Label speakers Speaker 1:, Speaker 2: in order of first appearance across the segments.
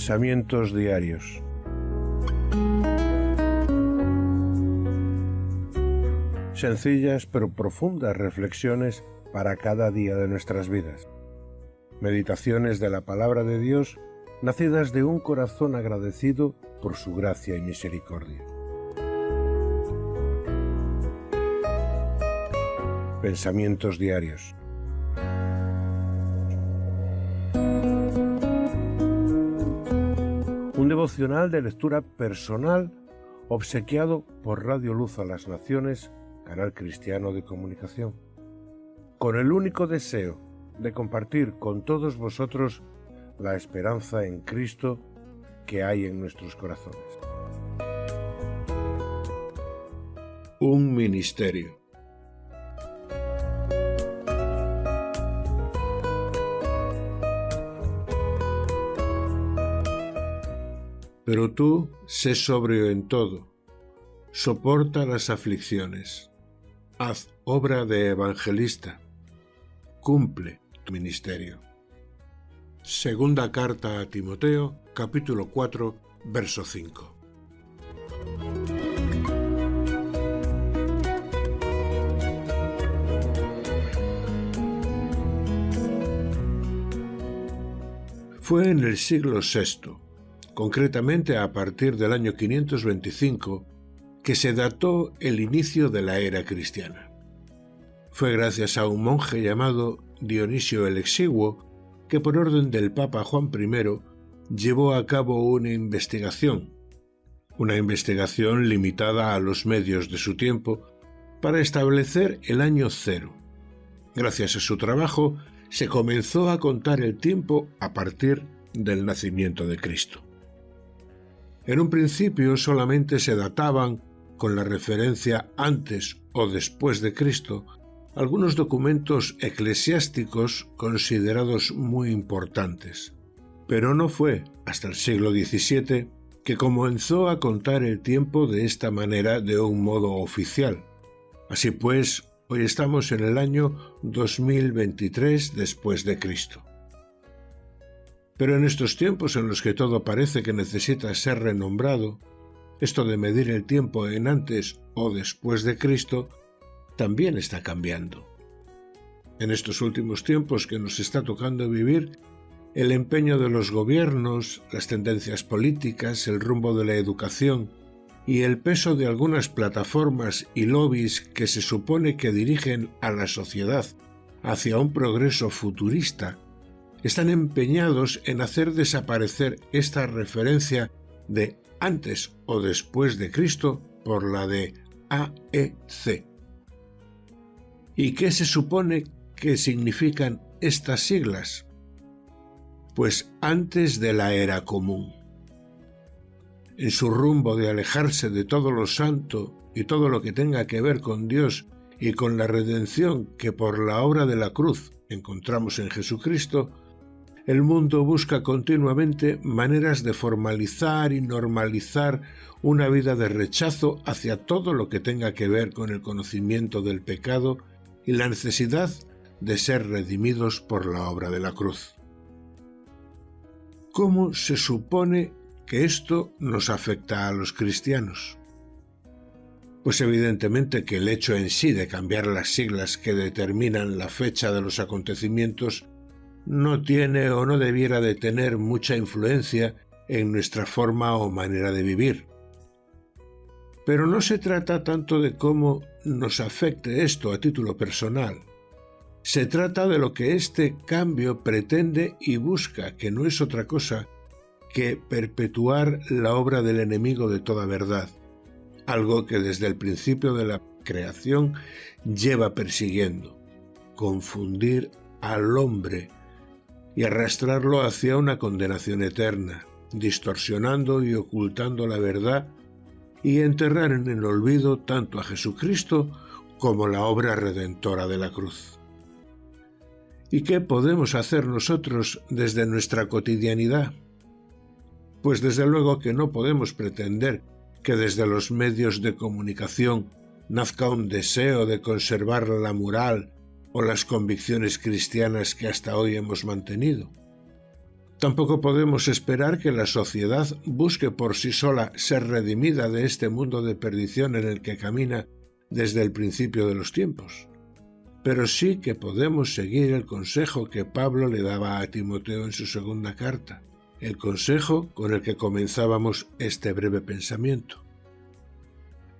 Speaker 1: Pensamientos diarios. Sencillas pero profundas reflexiones para cada día de nuestras vidas. Meditaciones de la palabra de Dios nacidas de un corazón agradecido por su gracia y misericordia. Pensamientos diarios. Devocional de lectura personal obsequiado por Radio Luz a las Naciones, canal cristiano de comunicación, con el único deseo de compartir con todos vosotros la esperanza en Cristo que hay en nuestros corazones.
Speaker 2: Un ministerio. Pero tú sé sobrio en todo, soporta las aflicciones, haz obra de evangelista, cumple tu ministerio. Segunda carta a Timoteo, capítulo 4, verso 5. Fue en el siglo VI, concretamente a partir del año 525, que se dató el inicio de la era cristiana. Fue gracias a un monje llamado Dionisio el Exiguo que por orden del Papa Juan I llevó a cabo una investigación, una investigación limitada a los medios de su tiempo, para establecer el año cero. Gracias a su trabajo se comenzó a contar el tiempo a partir del nacimiento de Cristo. En un principio solamente se databan, con la referencia antes o después de Cristo, algunos documentos eclesiásticos considerados muy importantes. Pero no fue hasta el siglo XVII que comenzó a contar el tiempo de esta manera de un modo oficial. Así pues, hoy estamos en el año 2023 después de Cristo. Pero en estos tiempos en los que todo parece que necesita ser renombrado, esto de medir el tiempo en antes o después de Cristo también está cambiando. En estos últimos tiempos que nos está tocando vivir, el empeño de los gobiernos, las tendencias políticas, el rumbo de la educación y el peso de algunas plataformas y lobbies que se supone que dirigen a la sociedad hacia un progreso futurista, están empeñados en hacer desaparecer esta referencia de antes o después de Cristo por la de AEC, ¿Y qué se supone que significan estas siglas? Pues antes de la era común. En su rumbo de alejarse de todo lo santo y todo lo que tenga que ver con Dios y con la redención que por la obra de la cruz encontramos en Jesucristo, el mundo busca continuamente maneras de formalizar y normalizar una vida de rechazo hacia todo lo que tenga que ver con el conocimiento del pecado y la necesidad de ser redimidos por la obra de la cruz. ¿Cómo se supone que esto nos afecta a los cristianos? Pues evidentemente que el hecho en sí de cambiar las siglas que determinan la fecha de los acontecimientos no tiene o no debiera de tener mucha influencia en nuestra forma o manera de vivir. Pero no se trata tanto de cómo nos afecte esto a título personal. Se trata de lo que este cambio pretende y busca, que no es otra cosa que perpetuar la obra del enemigo de toda verdad, algo que desde el principio de la creación lleva persiguiendo, confundir al hombre y arrastrarlo hacia una condenación eterna, distorsionando y ocultando la verdad y enterrar en el olvido tanto a Jesucristo como la obra redentora de la cruz. ¿Y qué podemos hacer nosotros desde nuestra cotidianidad? Pues desde luego que no podemos pretender que desde los medios de comunicación nazca un deseo de conservar la moral o las convicciones cristianas que hasta hoy hemos mantenido. Tampoco podemos esperar que la sociedad busque por sí sola ser redimida de este mundo de perdición en el que camina desde el principio de los tiempos. Pero sí que podemos seguir el consejo que Pablo le daba a Timoteo en su segunda carta, el consejo con el que comenzábamos este breve pensamiento.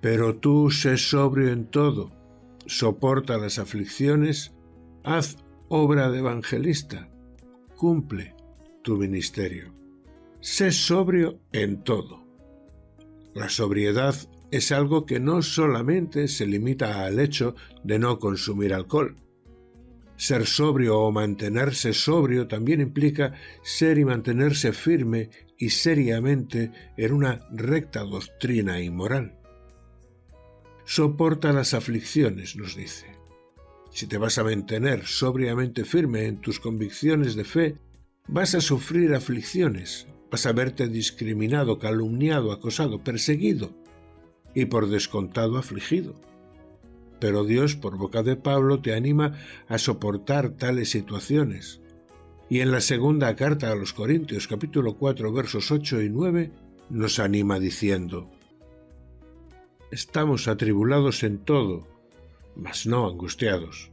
Speaker 2: Pero tú sé sobrio en todo, soporta las aflicciones, haz obra de evangelista, cumple tu ministerio. Sé sobrio en todo. La sobriedad es algo que no solamente se limita al hecho de no consumir alcohol. Ser sobrio o mantenerse sobrio también implica ser y mantenerse firme y seriamente en una recta doctrina y moral. Soporta las aflicciones, nos dice. Si te vas a mantener sobriamente firme en tus convicciones de fe, vas a sufrir aflicciones, vas a verte discriminado, calumniado, acosado, perseguido y por descontado afligido. Pero Dios, por boca de Pablo, te anima a soportar tales situaciones. Y en la segunda carta a los Corintios capítulo 4 versos 8 y 9 nos anima diciendo, Estamos atribulados en todo, mas no angustiados,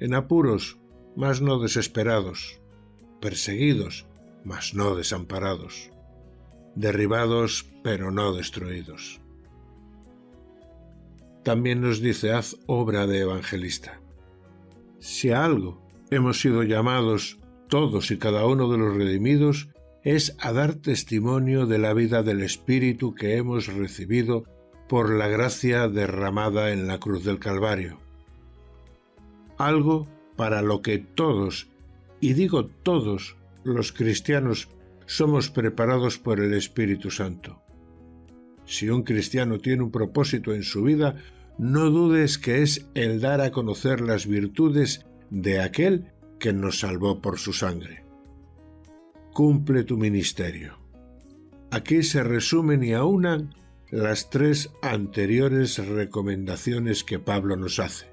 Speaker 2: en apuros, mas no desesperados, perseguidos, mas no desamparados, derribados, pero no destruidos. También nos dice haz obra de evangelista. Si a algo hemos sido llamados todos y cada uno de los redimidos, es a dar testimonio de la vida del Espíritu que hemos recibido por la gracia derramada en la cruz del Calvario. Algo para lo que todos, y digo todos los cristianos, somos preparados por el Espíritu Santo. Si un cristiano tiene un propósito en su vida, no dudes que es el dar a conocer las virtudes de aquel que nos salvó por su sangre. Cumple tu ministerio. Aquí se resumen y aunan las tres anteriores recomendaciones que Pablo nos hace.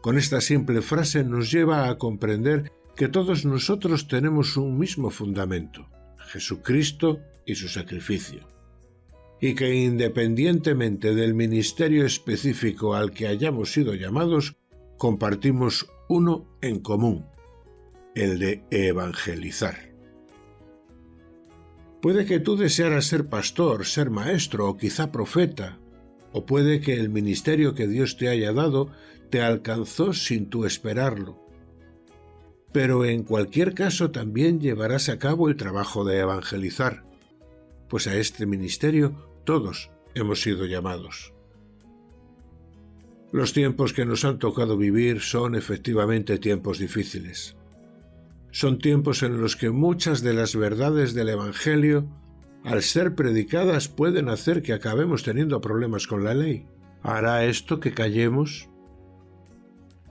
Speaker 2: Con esta simple frase nos lleva a comprender que todos nosotros tenemos un mismo fundamento, Jesucristo y su sacrificio y que independientemente del ministerio específico al que hayamos sido llamados, compartimos uno en común, el de evangelizar. Puede que tú desearas ser pastor, ser maestro o quizá profeta, o puede que el ministerio que Dios te haya dado te alcanzó sin tú esperarlo. Pero en cualquier caso también llevarás a cabo el trabajo de evangelizar, pues a este ministerio todos hemos sido llamados. Los tiempos que nos han tocado vivir son efectivamente tiempos difíciles. Son tiempos en los que muchas de las verdades del Evangelio, al ser predicadas, pueden hacer que acabemos teniendo problemas con la ley. ¿Hará esto que callemos?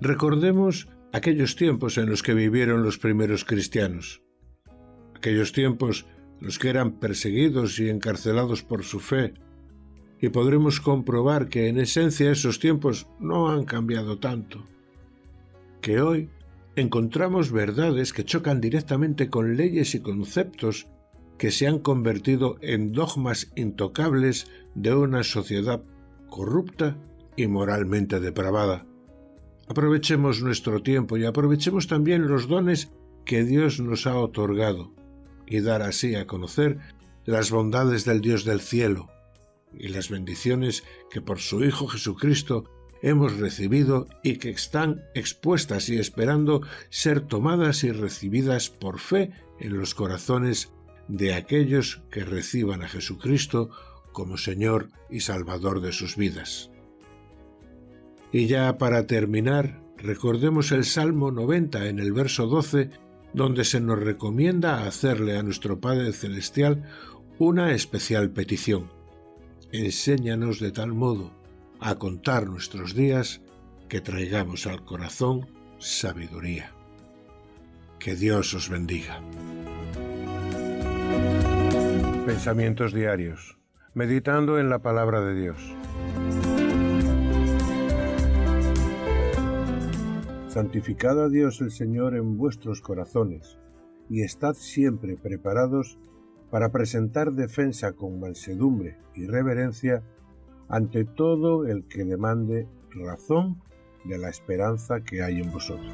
Speaker 2: Recordemos aquellos tiempos en los que vivieron los primeros cristianos. Aquellos tiempos los que eran perseguidos y encarcelados por su fe, y podremos comprobar que en esencia esos tiempos no han cambiado tanto, que hoy encontramos verdades que chocan directamente con leyes y conceptos que se han convertido en dogmas intocables de una sociedad corrupta y moralmente depravada. Aprovechemos nuestro tiempo y aprovechemos también los dones que Dios nos ha otorgado y dar así a conocer las bondades del Dios del cielo y las bendiciones que por su Hijo Jesucristo hemos recibido y que están expuestas y esperando ser tomadas y recibidas por fe en los corazones de aquellos que reciban a Jesucristo como Señor y Salvador de sus vidas. Y ya para terminar, recordemos el Salmo 90 en el verso 12 donde se nos recomienda hacerle a nuestro Padre Celestial una especial petición. Enséñanos de tal modo a contar nuestros días que traigamos al corazón sabiduría. Que Dios os bendiga.
Speaker 1: Pensamientos diarios. Meditando en la palabra de Dios. Santificad a Dios el Señor en vuestros corazones, y estad siempre preparados para presentar defensa con mansedumbre y reverencia ante todo el que demande razón de la esperanza que hay en vosotros.